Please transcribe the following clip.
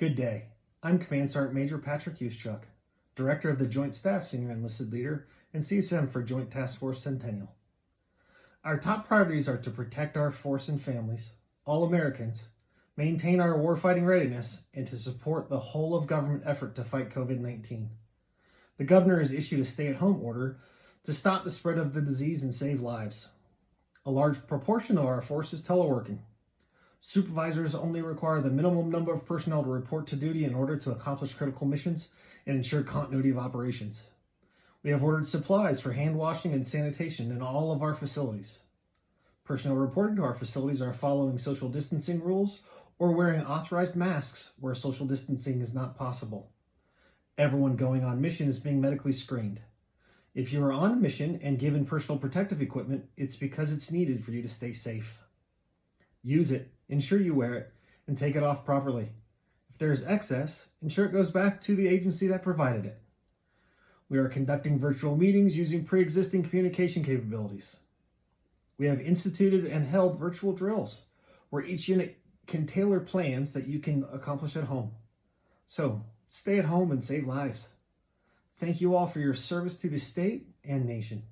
Good day. I'm Command Sergeant Major Patrick Uschuk, Director of the Joint Staff Senior Enlisted Leader and CSM for Joint Task Force Centennial. Our top priorities are to protect our force and families, all Americans, maintain our warfighting readiness, and to support the whole of government effort to fight COVID-19. The governor has issued a stay-at-home order to stop the spread of the disease and save lives. A large proportion of our force is teleworking. Supervisors only require the minimum number of personnel to report to duty in order to accomplish critical missions and ensure continuity of operations. We have ordered supplies for hand washing and sanitation in all of our facilities. Personnel reporting to our facilities are following social distancing rules or wearing authorized masks where social distancing is not possible. Everyone going on mission is being medically screened. If you are on mission and given personal protective equipment, it's because it's needed for you to stay safe. Use it, ensure you wear it, and take it off properly. If there is excess, ensure it goes back to the agency that provided it. We are conducting virtual meetings using pre-existing communication capabilities. We have instituted and held virtual drills where each unit can tailor plans that you can accomplish at home. So stay at home and save lives. Thank you all for your service to the state and nation.